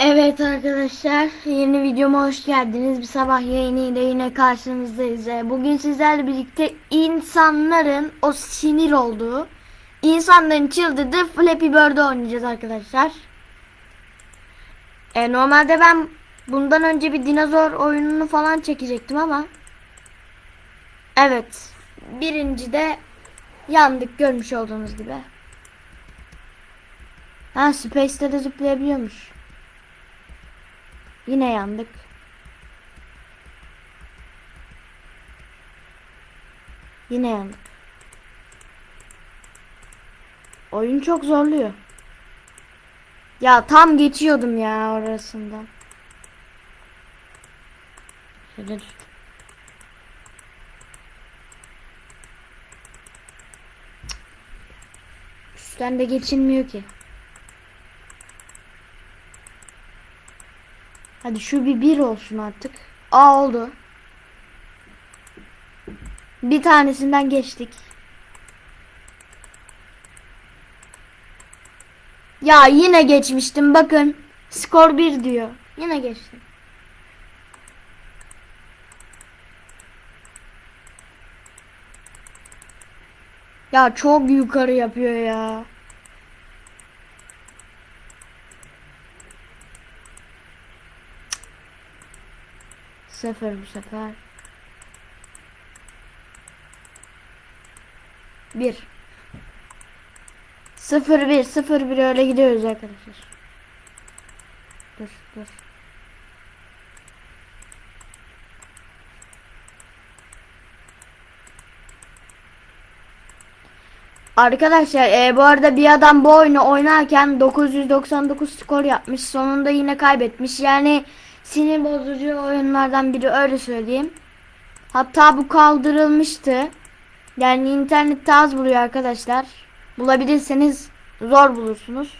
Evet arkadaşlar yeni videoma hoş geldiniz. Bir sabah yayınıyla yine karşınızdayız. Ee, Bugün sizlerle birlikte insanların o sinir olduğu, insanların çıldırdığı Flappy Bird'ü oynayacağız arkadaşlar. Ee, normalde ben bundan önce bir dinozor oyununu falan çekecektim ama Evet birinci de yandık görmüş olduğunuz gibi. Ha Space'de de zıplayabiliyormuş. Yine yandık. Yine yandık. Oyun çok zorluyor. Ya tam geçiyordum ya orasından. Şöyle. Üstten de geçilmiyor ki. Hadi şu bir bir olsun artık. Aa oldu. Bir tanesinden geçtik. Ya yine geçmiştim bakın. Skor 1 diyor. Yine geçtim. Ya çok yukarı yapıyor ya. Sıfır bu sefer. Bir. Sıfır bir, sıfır bir öyle gidiyoruz arkadaşlar. Dur, dur. Arkadaşlar e, bu arada bir adam bu oyunu oynarken 999 skor yapmış. Sonunda yine kaybetmiş. Yani sinir bozucu oyunlardan biri öyle söyleyeyim. Hatta bu kaldırılmıştı. Yani internette az buluyor arkadaşlar. Bulabilirseniz zor bulursunuz.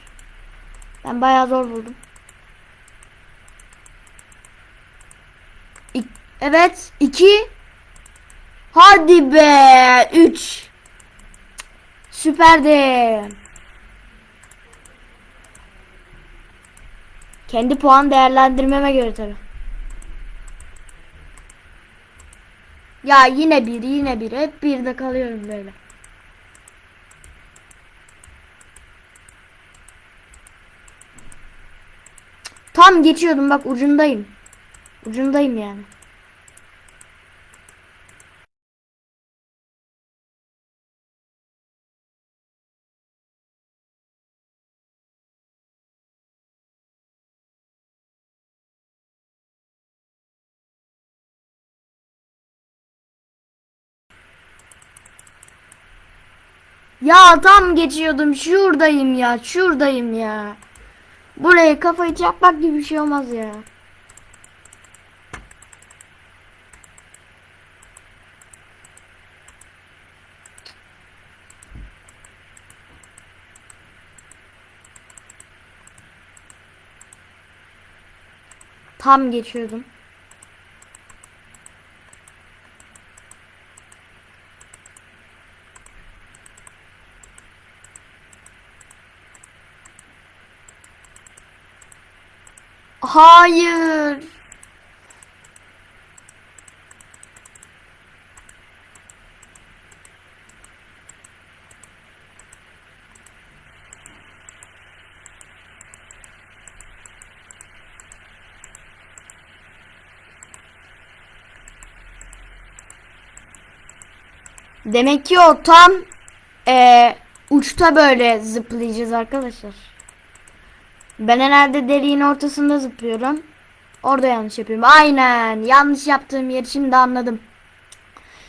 Ben bayağı zor buldum. İk evet 2 Hadi be 3 Süperdi. Kendi puan değerlendirmeme göre tabi. Ya yine bir yine bir hep bir de kalıyorum böyle. Tam geçiyordum bak ucundayım. Ucundayım yani. Ya tam geçiyordum. Şuradayım ya. Şuradayım ya. Buraya kafayı çarpmak gibi bir şey olmaz ya. Tam geçiyordum. Hayır. Demek ki o tam e, uçta böyle zıplayacağız arkadaşlar. Ben herhalde deliğin ortasında zıplıyorum. Orada yanlış yapıyorum. Aynen. Yanlış yaptığım yeri şimdi anladım.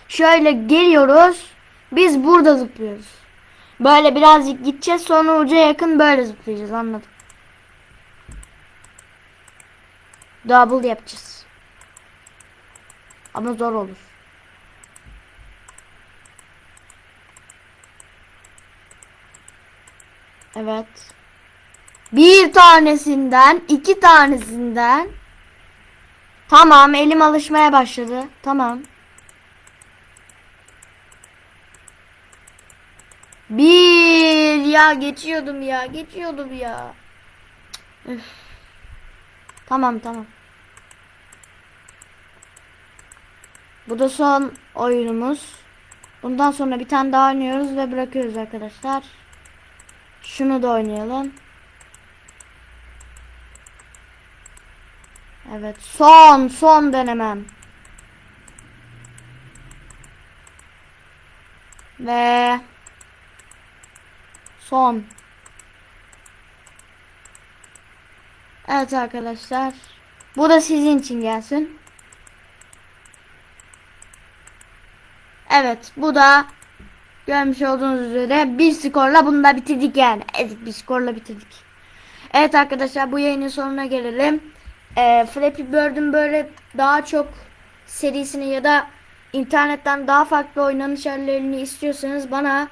Şöyle geliyoruz. Biz burada zıplıyoruz. Böyle birazcık gideceğiz sonra uca yakın böyle zıplayacağız anladım. Double yapacağız. Ama zor olur. Evet. Bir tanesinden, iki tanesinden. Tamam, elim alışmaya başladı. Tamam. Bir ya geçiyordum ya, geçiyordum ya. Üf. Tamam tamam. Bu da son oyunumuz. Bundan sonra bir tane daha oynuyoruz ve bırakıyoruz arkadaşlar. Şunu da oynayalım. Evet son son denemem. Ve son. Evet arkadaşlar. Bu da sizin için gelsin. Evet bu da görmüş olduğunuz üzere bir skorla bunu da bitirdik yani. Evet bir skorla bitirdik. Evet arkadaşlar bu yayının sonuna gelelim. Ee, Flappy Bird'ün böyle daha çok serisini ya da internetten daha farklı oynanış hallerini istiyorsanız bana